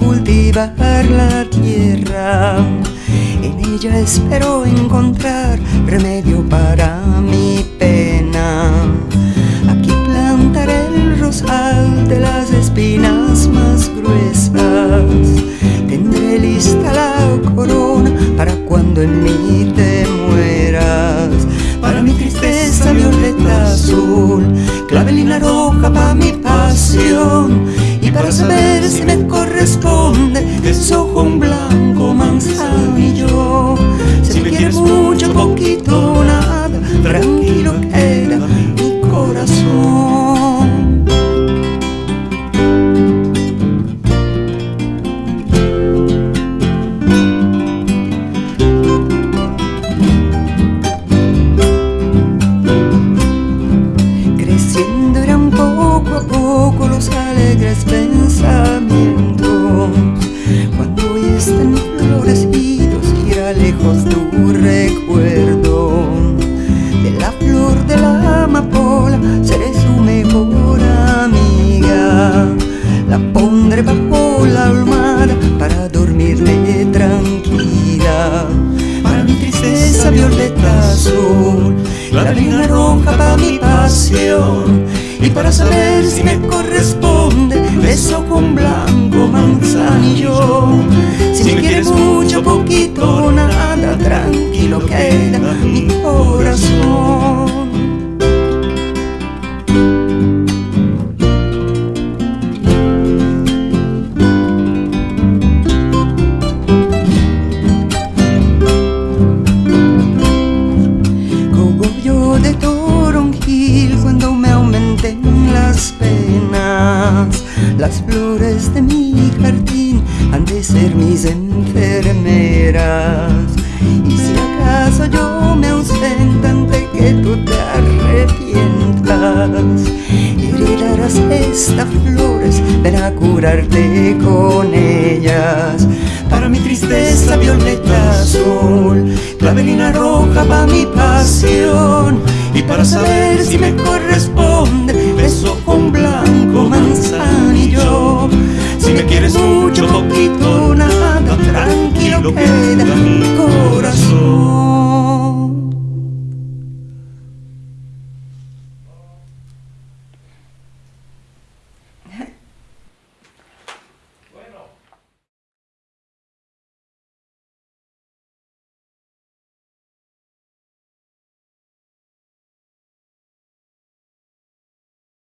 cultivar la tierra. En ella espero encontrar remedio para mi pena. Aquí plantaré el rosal de las espinas más gruesas. Tendré lista la corona para cuando en mí Y para saber si me corresponde, desojo un blanco manzanillo. Si me quieres mucho, poquito, nada, tranquilo queda mi corazón. Creciendo eran alegres pensamientos. Cuando hoy están florecidos irá lejos tu recuerdo. De la flor de la amapola seré su mejor amiga. La pondré bajo la almohada para dormirme tranquila. Para mi tristeza violeta azul la línea roja para mi pasión. Y para saber si me corresponde beso con blanco manzanillo Flores de mi jardín han de ser mis enfermeras. Y si acaso yo me ausento antes que tú te arrepientas Heredarás estas flores, ven a curarte con ellas. Para mi tristeza violeta azul Clavelina roja para mi pasión. Y para saber si me corresponde lo que eh,